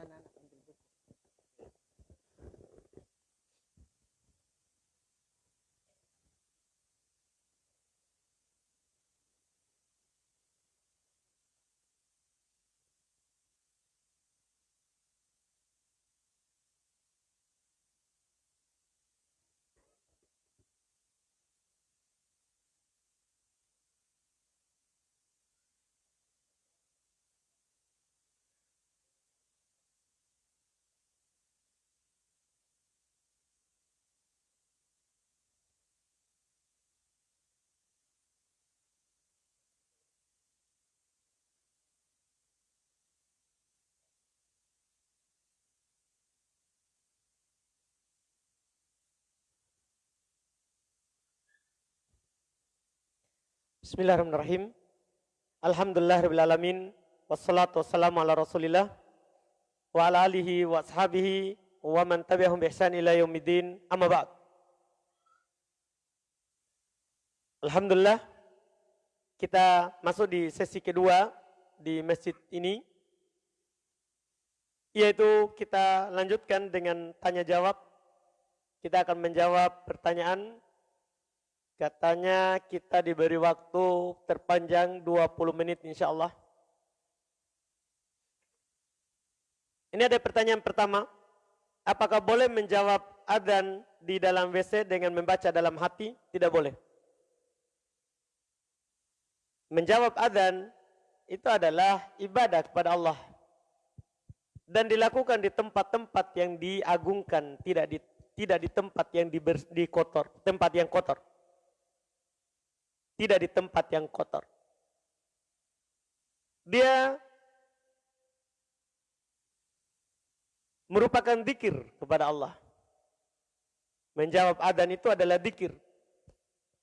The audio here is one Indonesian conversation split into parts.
banana. Bismillahirrahmanirrahim. Alhamdulillahirrahmanirrahim. Wassalatu wassalamu ala rasulillah. Wa ala alihi wa ashabihi wa man tabi'ahum ihsan ila yaumiddin. Amma ba'd. Alhamdulillah. Kita masuk di sesi kedua di masjid ini. Yaitu kita lanjutkan dengan tanya jawab. Kita akan menjawab pertanyaan Katanya kita diberi waktu terpanjang 20 menit insya Allah. Ini ada pertanyaan pertama. Apakah boleh menjawab adzan di dalam WC dengan membaca dalam hati? Tidak boleh. Menjawab adzan itu adalah ibadah kepada Allah. Dan dilakukan di tempat-tempat yang diagungkan, tidak di tidak di tempat yang di, di kotor, tempat yang kotor tidak di tempat yang kotor. Dia merupakan dikir kepada Allah. Menjawab adan itu adalah dikir.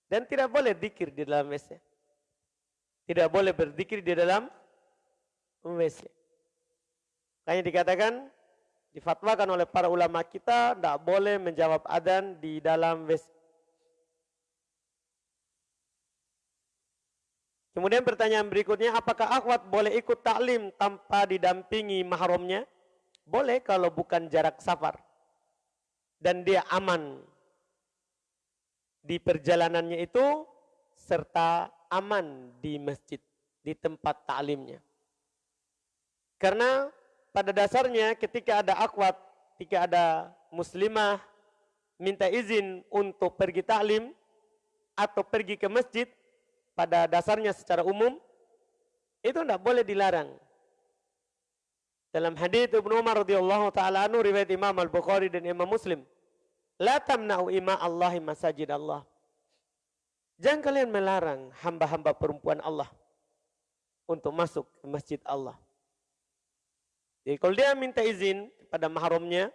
Dan tidak boleh dikir di dalam WC. Tidak boleh berdikir di dalam WC. Kayaknya dikatakan, difatwakan oleh para ulama kita, tidak boleh menjawab adan di dalam WC. Kemudian pertanyaan berikutnya, apakah akhwat boleh ikut taklim tanpa didampingi mahramnya? Boleh kalau bukan jarak safar. Dan dia aman di perjalanannya itu serta aman di masjid, di tempat taklimnya. Karena pada dasarnya ketika ada akhwat, ketika ada muslimah minta izin untuk pergi taklim atau pergi ke masjid, pada dasarnya secara umum itu tidak boleh dilarang. Dalam hadis Ibnu Umar radhiyallahu taala riwayat Imam Al-Bukhari dan Imam Muslim, "La tamna'u ima Allahi masajid Allah." Jangan kalian melarang hamba-hamba perempuan Allah untuk masuk ke masjid Allah. Jadi kalau dia minta izin kepada mahramnya,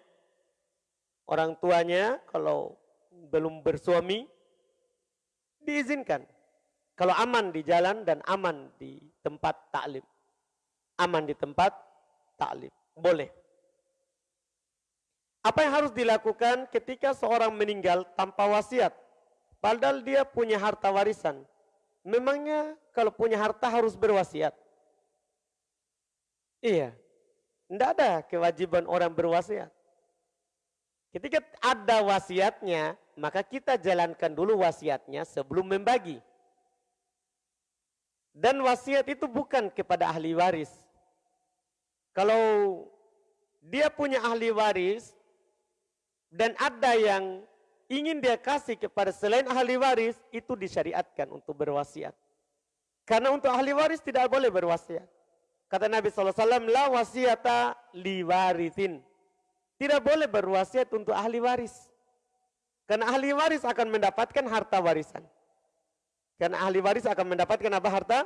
orang tuanya kalau belum bersuami, diizinkan. Kalau aman di jalan dan aman di tempat taklim. Aman di tempat taklim. Boleh. Apa yang harus dilakukan ketika seorang meninggal tanpa wasiat? Padahal dia punya harta warisan. Memangnya kalau punya harta harus berwasiat? Iya. Tidak ada kewajiban orang berwasiat. Ketika ada wasiatnya, maka kita jalankan dulu wasiatnya sebelum membagi. Dan wasiat itu bukan kepada ahli waris. Kalau dia punya ahli waris dan ada yang ingin dia kasih kepada selain ahli waris, itu disyariatkan untuk berwasiat. Karena untuk ahli waris tidak boleh berwasiat. Kata Nabi SAW, la wasiata li warithin. Tidak boleh berwasiat untuk ahli waris. Karena ahli waris akan mendapatkan harta warisan. Karena ahli waris akan mendapatkan apa harta?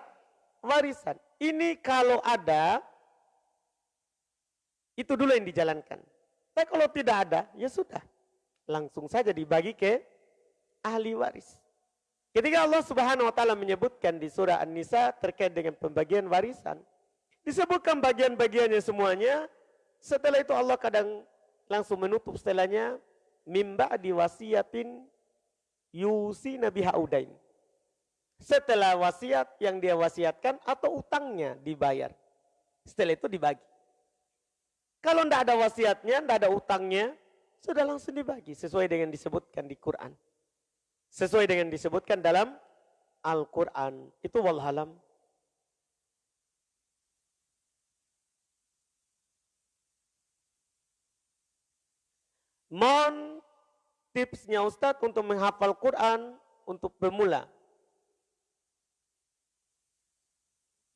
Warisan. Ini kalau ada, itu dulu yang dijalankan. Tapi kalau tidak ada, ya sudah. Langsung saja dibagi ke ahli waris. Ketika Allah subhanahu wa ta'ala menyebutkan di surah An-Nisa terkait dengan pembagian warisan. Disebutkan bagian-bagiannya semuanya. Setelah itu Allah kadang langsung menutup setelahnya. Mimba diwasiatin yusi nabi haudain setelah wasiat yang dia wasiatkan atau utangnya dibayar. Setelah itu dibagi. Kalau tidak ada wasiatnya, tidak ada utangnya, sudah langsung dibagi sesuai dengan disebutkan di Quran. Sesuai dengan disebutkan dalam Al-Quran. Itu walhalam. Mohon tipsnya Ustadz untuk menghafal Quran untuk pemula.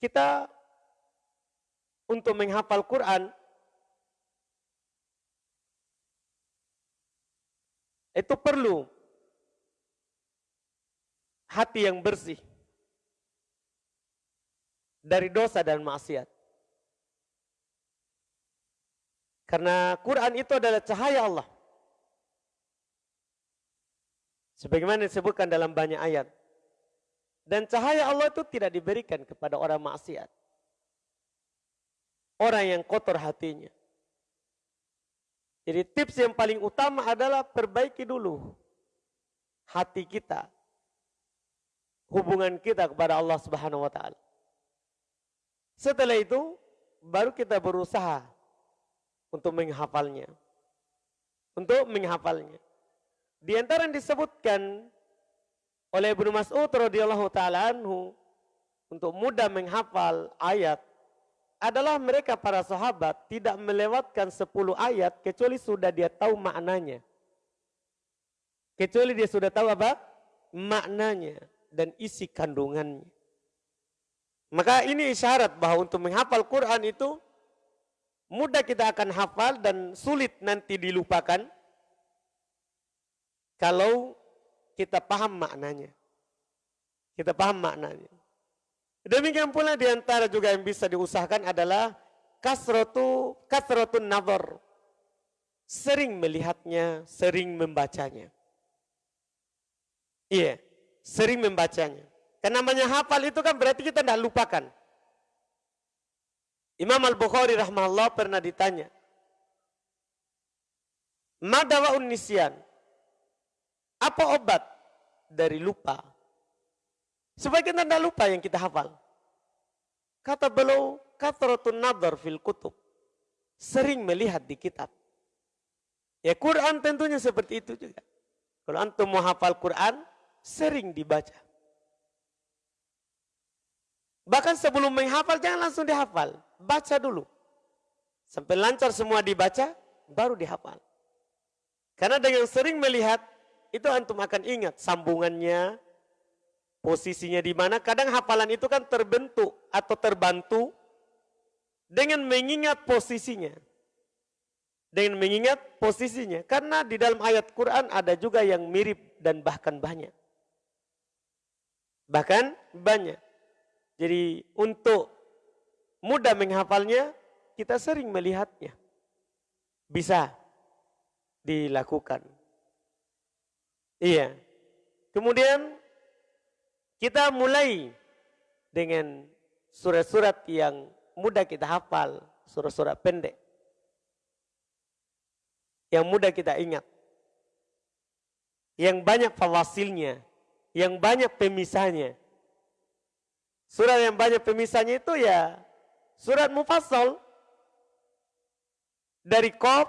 Kita untuk menghafal Quran itu perlu hati yang bersih dari dosa dan maksiat. Karena Quran itu adalah cahaya Allah. Sebagaimana disebutkan dalam banyak ayat. Dan cahaya Allah itu tidak diberikan kepada orang maksiat. Orang yang kotor hatinya. Jadi tips yang paling utama adalah perbaiki dulu hati kita. Hubungan kita kepada Allah Subhanahu wa taala. Setelah itu baru kita berusaha untuk menghafalnya. Untuk menghafalnya. Di antara yang disebutkan oleh Ibnu Mas'ud radhiyallahu taala untuk mudah menghafal ayat adalah mereka para sahabat tidak melewatkan 10 ayat kecuali sudah dia tahu maknanya. Kecuali dia sudah tahu apa? Maknanya dan isi kandungannya. Maka ini isyarat bahwa untuk menghafal Quran itu mudah kita akan hafal dan sulit nanti dilupakan kalau kita paham maknanya. Kita paham maknanya. Demikian pula di antara juga yang bisa diusahakan adalah kasrotu kasrotun nazar. Sering melihatnya, sering membacanya. Iya, sering membacanya. Karena namanya hafal itu kan berarti kita tidak lupakan. Imam Al-Bukhari rahmahullah pernah ditanya. Madawa nisyan. Apa obat dari lupa? Kita tidak lupa yang kita hafal. Kata beliau, katratun nadar fil kutub. Sering melihat di kitab. Ya Quran tentunya seperti itu juga. Kalau antum mau hafal Quran, sering dibaca. Bahkan sebelum menghafal jangan langsung dihafal. Baca dulu. Sampai lancar semua dibaca, baru dihafal. Karena dengan sering melihat, itu antum akan ingat sambungannya, posisinya di mana. Kadang hafalan itu kan terbentuk atau terbantu dengan mengingat posisinya. Dengan mengingat posisinya. Karena di dalam ayat Quran ada juga yang mirip dan bahkan banyak. Bahkan banyak. Jadi untuk mudah menghafalnya, kita sering melihatnya. Bisa dilakukan. Iya. Kemudian kita mulai dengan surat-surat yang mudah kita hafal, surat-surat pendek. Yang mudah kita ingat. Yang banyak fawasilnya, yang banyak pemisahnya. Surat yang banyak pemisahnya itu ya surat mufassal dari Qaf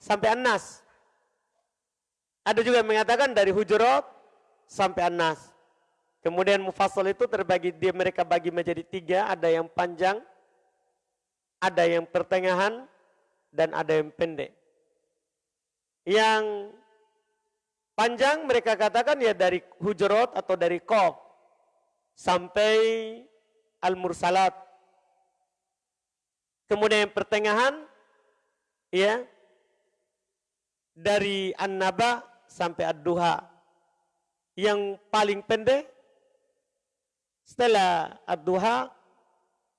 sampai An-Nas. Ada juga yang mengatakan dari Hujurat sampai An-Nas. Kemudian mufassal itu terbagi dia mereka bagi menjadi tiga, ada yang panjang, ada yang pertengahan, dan ada yang pendek. Yang panjang mereka katakan ya dari Hujurat atau dari Qaf sampai Al-Mursalat. Kemudian yang pertengahan ya dari An-Naba sampai Ad-Duha. Yang paling pendek setelah Ad-Duha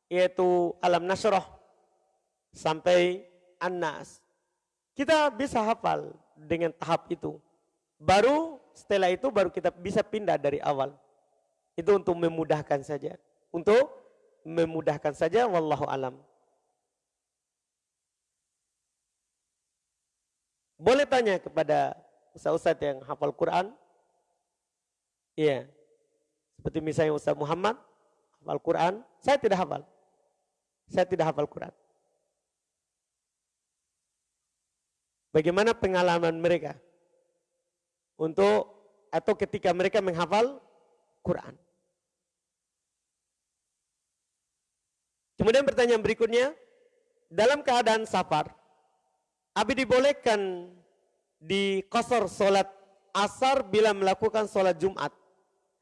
yaitu Alam Nasroh sampai An-Nas. Kita bisa hafal dengan tahap itu. Baru setelah itu baru kita bisa pindah dari awal. Itu untuk memudahkan saja. Untuk memudahkan saja wallahu alam. Boleh tanya kepada ustaz-ustaz yang hafal Quran? Iya. Seperti misalnya Ustaz Muhammad hafal Quran, saya tidak hafal. Saya tidak hafal Quran. Bagaimana pengalaman mereka untuk atau ketika mereka menghafal Quran. Kemudian pertanyaan berikutnya, dalam keadaan safar, Abi dibolehkan di kosor solat asar bila melakukan solat Jumat.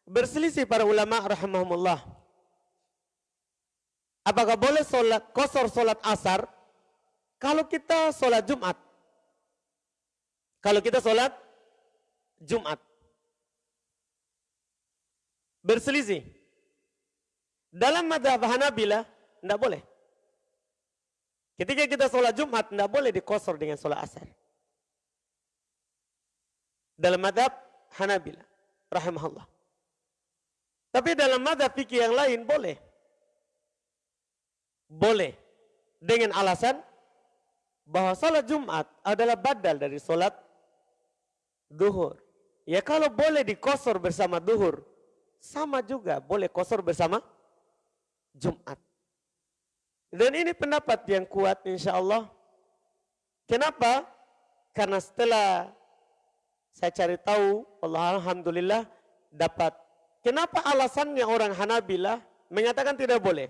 Berselisih para ulama rahimahumullah. Apakah boleh solat kosor solat asar kalau kita solat Jumat? Kalau kita solat Jumat. Berselisih. Dalam madhab Hanabilah, tidak boleh. Ketika kita sholat Jumat, tidak boleh dikosor dengan sholat asar. Dalam madhab Hanabila, rahimahullah. Tapi dalam madhab fikih yang lain boleh. Boleh. Dengan alasan bahwa sholat Jumat adalah badal dari sholat duhur. Ya kalau boleh dikosor bersama duhur, sama juga boleh kosor bersama Jumat. Dan ini pendapat yang kuat insya Allah. Kenapa? Karena setelah saya cari tahu, Allah Alhamdulillah dapat. Kenapa alasannya orang Hanabilah mengatakan tidak boleh?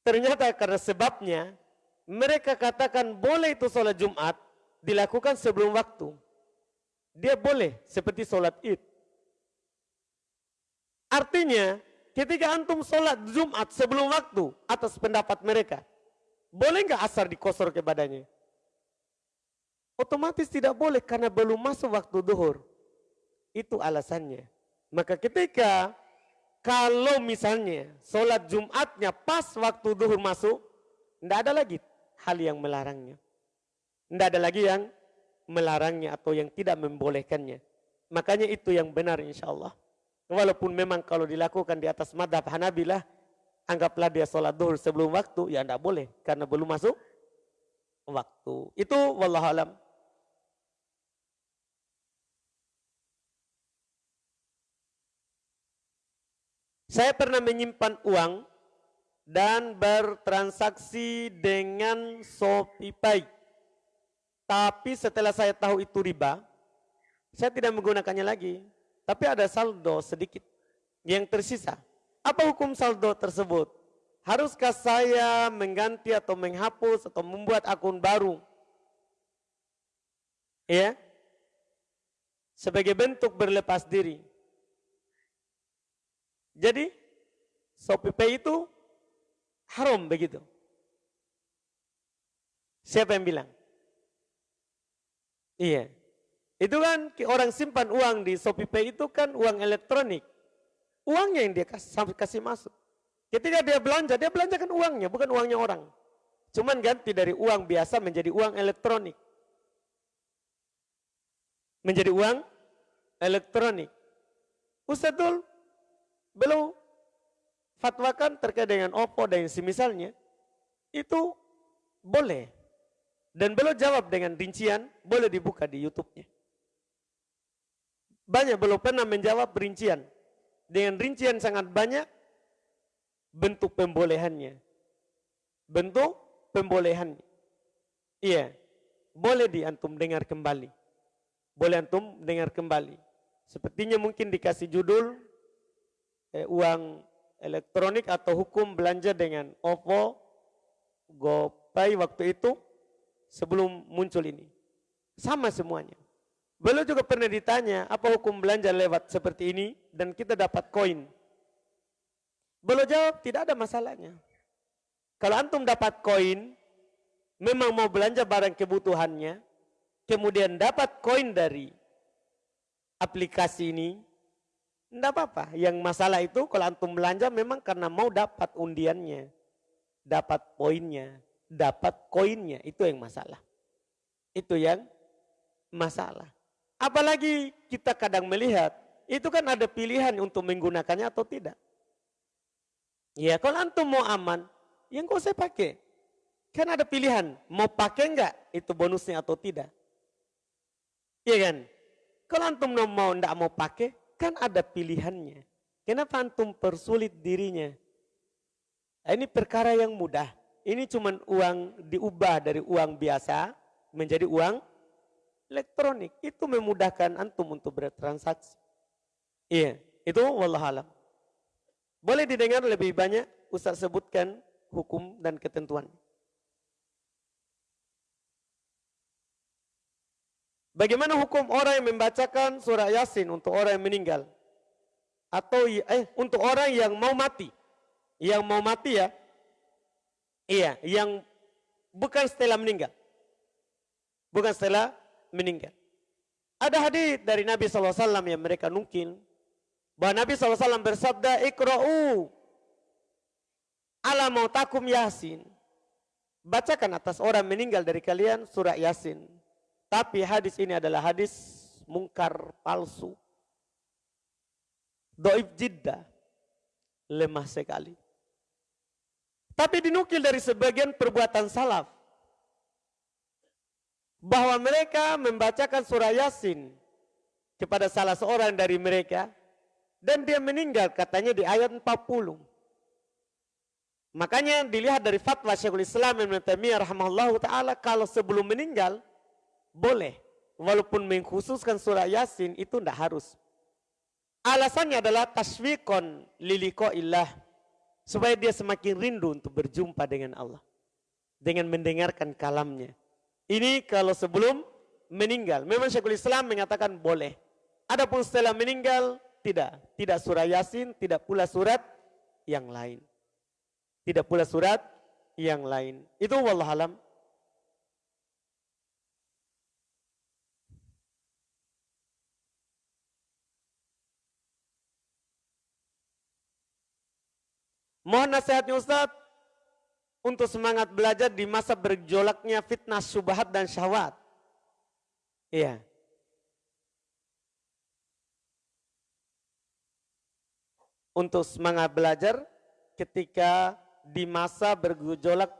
Ternyata karena sebabnya mereka katakan boleh itu sholat Jumat dilakukan sebelum waktu. Dia boleh seperti sholat id. Artinya ketika antum sholat Jumat sebelum waktu atas pendapat mereka, boleh nggak asar dikosor ke badannya? Otomatis tidak boleh karena belum masuk waktu duhur. Itu alasannya. Maka ketika kalau misalnya sholat Jumatnya pas waktu duhur masuk, tidak ada lagi hal yang melarangnya. Tidak ada lagi yang melarangnya atau yang tidak membolehkannya. Makanya itu yang benar insya Allah. Walaupun memang kalau dilakukan di atas madhab Hanabilah, anggaplah dia sholat duhur sebelum waktu, ya tidak boleh. Karena belum masuk waktu. Itu wallahualam. Saya pernah menyimpan uang dan bertransaksi dengan ShopeePay. Tapi setelah saya tahu itu riba, saya tidak menggunakannya lagi tapi ada saldo sedikit yang tersisa. Apa hukum saldo tersebut? Haruskah saya mengganti atau menghapus atau membuat akun baru? Ya. Sebagai bentuk berlepas diri. Jadi, ShopeePay itu haram begitu. Siapa yang bilang? Iya. Itu kan orang simpan uang di ShopeePay itu kan uang elektronik. Uangnya yang dia kasih, kasih masuk. Ketika dia belanja, dia belanjakan uangnya, bukan uangnya orang. Cuman ganti dari uang biasa menjadi uang elektronik. Menjadi uang elektronik. Ustadzul belum fatwakan terkait dengan Oppo dan semisalnya. Itu boleh. Dan belum jawab dengan rincian, boleh dibuka di YouTube-nya. Banyak belum pernah menjawab rincian. Dengan rincian sangat banyak bentuk pembolehannya. Bentuk pembolehannya. Iya. Boleh di antum dengar kembali. Boleh antum dengar kembali. Sepertinya mungkin dikasih judul eh, uang elektronik atau hukum belanja dengan OVO, GoPay waktu itu sebelum muncul ini. Sama semuanya. Beliau juga pernah ditanya, apa hukum belanja lewat seperti ini dan kita dapat koin. Beliau jawab, tidak ada masalahnya. Kalau antum dapat koin, memang mau belanja barang kebutuhannya, kemudian dapat koin dari aplikasi ini, tidak apa-apa. Yang masalah itu kalau antum belanja memang karena mau dapat undiannya, dapat poinnya, dapat koinnya, itu yang masalah. Itu yang masalah. Apalagi kita kadang melihat, itu kan ada pilihan untuk menggunakannya atau tidak. Ya kalau antum mau aman, yang kau saya pakai. Kan ada pilihan, mau pakai enggak itu bonusnya atau tidak. Iya kan? Kalau antum mau enggak mau pakai, kan ada pilihannya. Kenapa antum persulit dirinya? Nah, ini perkara yang mudah. Ini cuma uang diubah dari uang biasa menjadi uang elektronik. Itu memudahkan antum untuk bertransaksi. Iya, itu wallahualam. Boleh didengar lebih banyak Ustaz sebutkan hukum dan ketentuan. Bagaimana hukum orang yang membacakan surah Yasin untuk orang yang meninggal? Atau eh untuk orang yang mau mati? Yang mau mati ya? Iya, yang bukan setelah meninggal. Bukan setelah meninggal. Ada hadis dari Nabi SAW yang mereka nukil. Bahwa Nabi SAW bersabda, Ikra'u ala mautakum Yasin. Bacakan atas orang meninggal dari kalian surah Yasin. Tapi hadis ini adalah hadis mungkar palsu. Doib jidda. Lemah sekali. Tapi dinukil dari sebagian perbuatan salaf. Bahwa mereka membacakan surah Yasin kepada salah seorang dari mereka. Dan dia meninggal katanya di ayat 40. Makanya dilihat dari fatwa Syekhul Islam Ibn Taimiyah rahimahullah taala kalau sebelum meninggal boleh. Walaupun mengkhususkan surah Yasin itu tidak harus. Alasannya adalah taswikon liliko ilah. Supaya dia semakin rindu untuk berjumpa dengan Allah. Dengan mendengarkan kalamnya. Ini kalau sebelum meninggal. Memang Syekhul Islam mengatakan boleh. Adapun setelah meninggal, tidak. Tidak surah Yasin, tidak pula surat yang lain. Tidak pula surat yang lain. Itu wallahualam. Mohon nasihatnya Ustaz untuk semangat belajar di masa berjolaknya fitnah subhat dan syahwat. Iya. Untuk semangat belajar ketika di masa bergejolak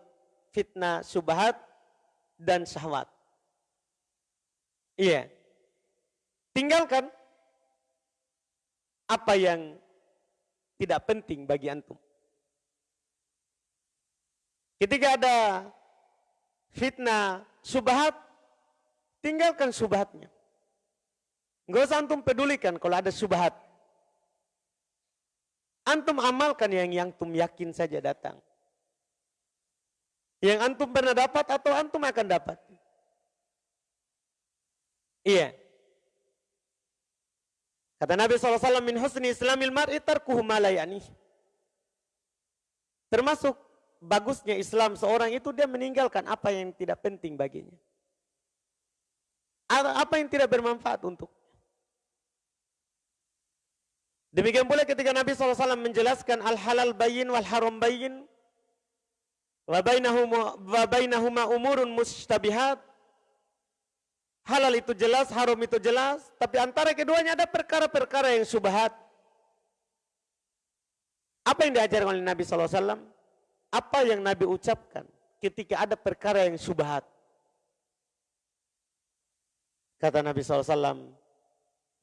fitnah subhat dan syahwat. Iya. Tinggalkan apa yang tidak penting bagi antum. Ketika ada fitnah subhat, tinggalkan subhatnya. Enggak usah antum pedulikan kalau ada subhat. Antum amalkan yang yang antum yakin saja datang. Yang antum pernah dapat atau antum akan dapat. Iya. Kata Nabi SAW, min husni islamil mar'i tarkuhu malayani. Termasuk bagusnya Islam seorang itu dia meninggalkan apa yang tidak penting baginya. Apa yang tidak bermanfaat untuk. Demikian pula ketika Nabi SAW menjelaskan al-halal bayin wal haram bayin. Wa bainahuma umurun mustabihat. Halal itu jelas, haram itu jelas. Tapi antara keduanya ada perkara-perkara yang subhat. Apa yang diajarkan oleh Nabi SAW? Apa yang Nabi ucapkan ketika ada perkara yang subhat. Kata Nabi SAW,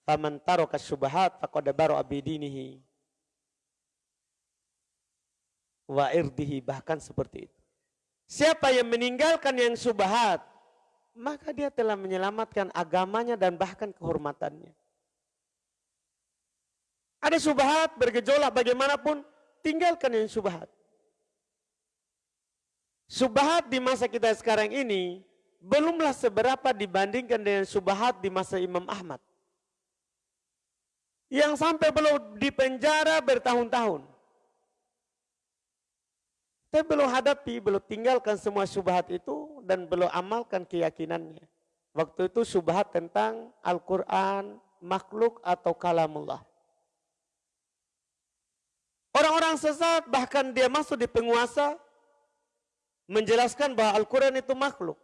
Faman taroka subhat faqad baru abidinihi wa irdihi bahkan seperti itu. Siapa yang meninggalkan yang subhat, maka dia telah menyelamatkan agamanya dan bahkan kehormatannya. Ada subhat bergejolak bagaimanapun, tinggalkan yang subhat. Subhat di masa kita sekarang ini belumlah seberapa dibandingkan dengan subhat di masa Imam Ahmad. Yang sampai belum di penjara bertahun-tahun. Tapi belum hadapi, belum tinggalkan semua subhat itu dan belum amalkan keyakinannya. Waktu itu subhat tentang Al-Quran, makhluk atau kalamullah. Orang-orang sesat bahkan dia masuk di penguasa menjelaskan bahwa Al-Quran itu makhluk.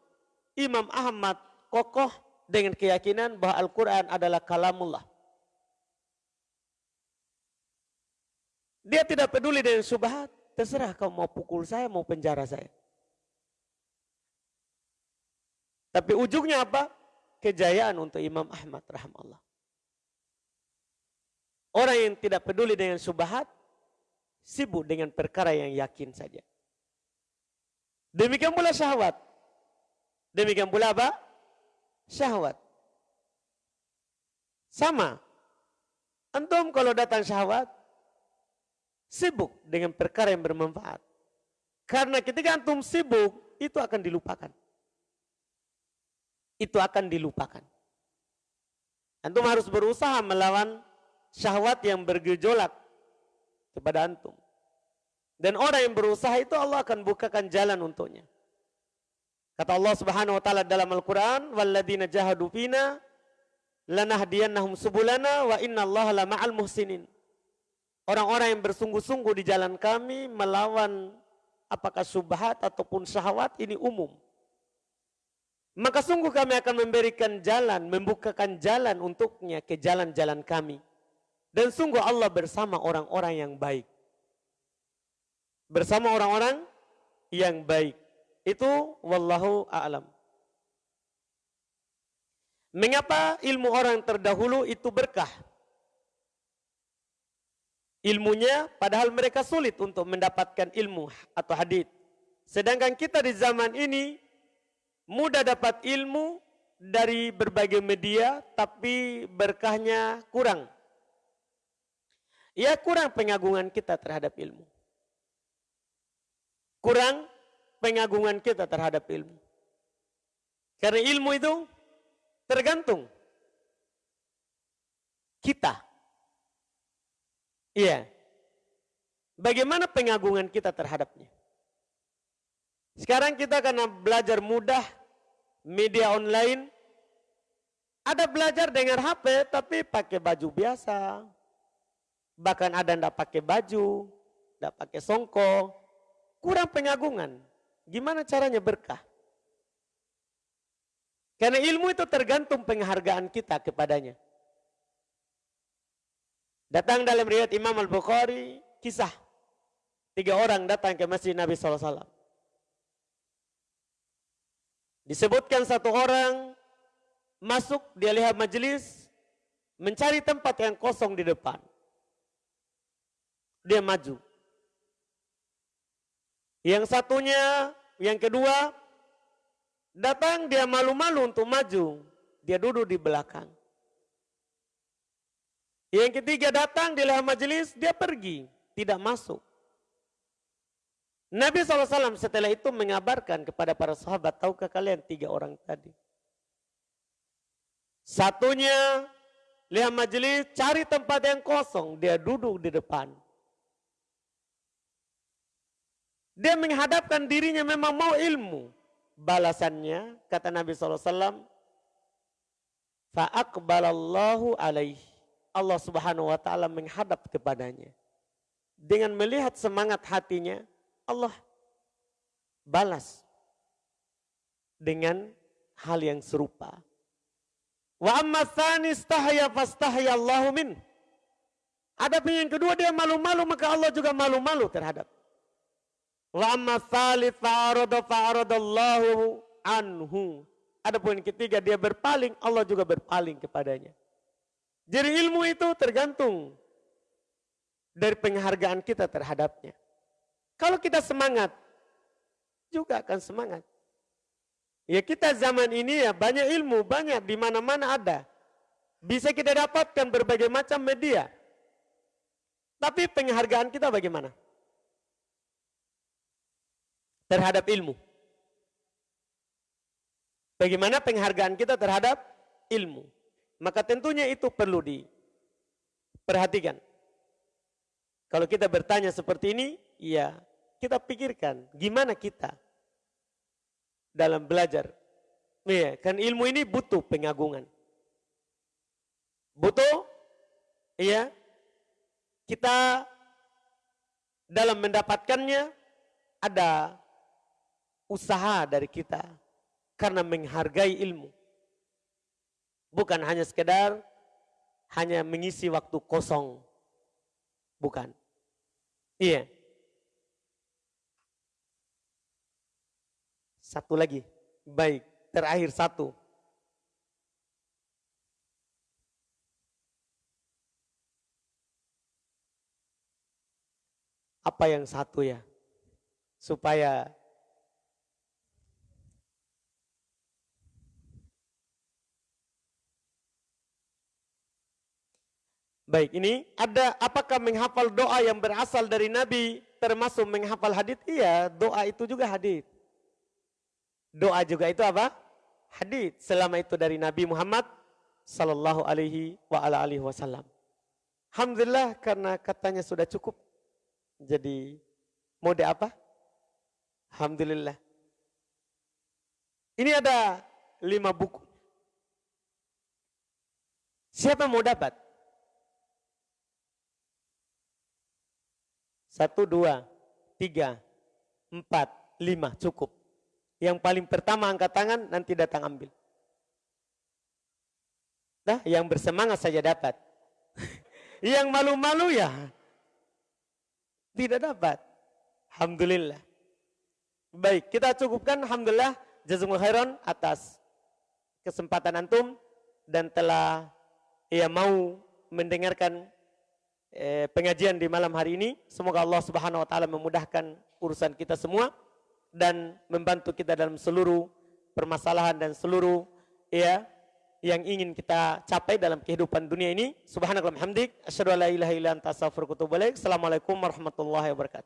Imam Ahmad kokoh dengan keyakinan bahwa Al-Quran adalah kalamullah. Dia tidak peduli dengan subhat. Terserah kau mau pukul saya, mau penjara saya. Tapi ujungnya apa? Kejayaan untuk Imam Ahmad rahmallah. Orang yang tidak peduli dengan subhat, sibuk dengan perkara yang yakin saja. Demikian pula syahwat. Demikian pula apa? Syahwat. Sama. Antum kalau datang syahwat, sibuk dengan perkara yang bermanfaat. Karena ketika antum sibuk, itu akan dilupakan. Itu akan dilupakan. Antum harus berusaha melawan syahwat yang bergejolak kepada antum. Dan orang yang berusaha itu Allah akan bukakan jalan untuknya. Kata Allah Subhanahu wa taala dalam Al-Qur'an, "Walladzina jahadu fina lanahdiyannahum subulana wa innallaha lama'al muhsinin." Orang-orang yang bersungguh-sungguh di jalan kami melawan apakah subhat ataupun syahwat ini umum. Maka sungguh kami akan memberikan jalan, membukakan jalan untuknya ke jalan-jalan kami. Dan sungguh Allah bersama orang-orang yang baik. Bersama orang-orang yang baik. Itu wallahu a'lam. Mengapa ilmu orang terdahulu itu berkah? Ilmunya padahal mereka sulit untuk mendapatkan ilmu atau hadith. Sedangkan kita di zaman ini mudah dapat ilmu dari berbagai media tapi berkahnya kurang. Ya kurang pengagungan kita terhadap ilmu. Kurang pengagungan kita terhadap ilmu. Karena ilmu itu tergantung kita. Iya. Bagaimana pengagungan kita terhadapnya? Sekarang kita karena belajar mudah, media online, ada belajar dengan HP tapi pakai baju biasa. Bahkan ada tidak pakai baju, tidak pakai songkok. Kurang pengagungan. Gimana caranya berkah? Karena ilmu itu tergantung penghargaan kita kepadanya. Datang dalam riwayat Imam Al-Bukhari, kisah. Tiga orang datang ke masjid Nabi SAW. Disebutkan satu orang masuk, dia lihat majelis, mencari tempat yang kosong di depan. Dia maju. Yang satunya, yang kedua, datang dia malu-malu untuk maju. Dia duduk di belakang. Yang ketiga datang di dalam majelis, dia pergi, tidak masuk. Nabi SAW setelah itu mengabarkan kepada para sahabat, tahukah kalian tiga orang tadi? Satunya lihat majelis, cari tempat yang kosong, dia duduk di depan. Dia menghadapkan dirinya memang mau ilmu. Balasannya, kata Nabi SAW, Fa'akbalallahu alaih. Allah subhanahu wa ta'ala menghadap kepadanya. Dengan melihat semangat hatinya, Allah balas dengan hal yang serupa. Wa amma tsani istahya fastahya min. Adapun yang kedua dia malu-malu maka Allah juga malu-malu terhadap Wa amma tsalits fa'arada fa'aradallahu anhu. Adapun ketiga dia berpaling, Allah juga berpaling kepadanya. Jadi ilmu itu tergantung dari penghargaan kita terhadapnya. Kalau kita semangat, juga akan semangat. Ya kita zaman ini ya banyak ilmu, banyak di mana-mana ada. Bisa kita dapatkan berbagai macam media. Tapi penghargaan kita bagaimana? Terhadap ilmu. Bagaimana penghargaan kita terhadap ilmu? Maka tentunya itu perlu diperhatikan. Kalau kita bertanya seperti ini, ya kita pikirkan gimana kita dalam belajar. Iya, kan ilmu ini butuh pengagungan. Butuh, iya, kita dalam mendapatkannya ada usaha dari kita karena menghargai ilmu. Bukan hanya sekedar hanya mengisi waktu kosong. Bukan. Iya. Satu lagi. Baik, terakhir satu. Apa yang satu ya? Supaya Baik, ini ada apakah menghafal doa yang berasal dari Nabi termasuk menghafal hadis? Iya, doa itu juga hadis. Doa juga itu apa? Hadis. Selama itu dari Nabi Muhammad sallallahu alaihi wa ala alihi wasallam. Alhamdulillah karena katanya sudah cukup. Jadi mode apa? Alhamdulillah. Ini ada lima buku. Siapa mau dapat? Satu, dua, tiga, empat, lima, cukup. Yang paling pertama angkat tangan, nanti datang ambil. Nah, yang bersemangat saja dapat. yang malu-malu ya tidak dapat. Alhamdulillah. Baik, kita cukupkan Alhamdulillah. Jazumul khairan atas kesempatan antum dan telah ia mau mendengarkan eh, pengajian di malam hari ini. Semoga Allah Subhanahu wa taala memudahkan urusan kita semua dan membantu kita dalam seluruh permasalahan dan seluruh ya yang ingin kita capai dalam kehidupan dunia ini. Subhanallah hamdik, asyhadu an la ilaha illa anta astaghfiruka wa Assalamualaikum warahmatullahi wabarakatuh.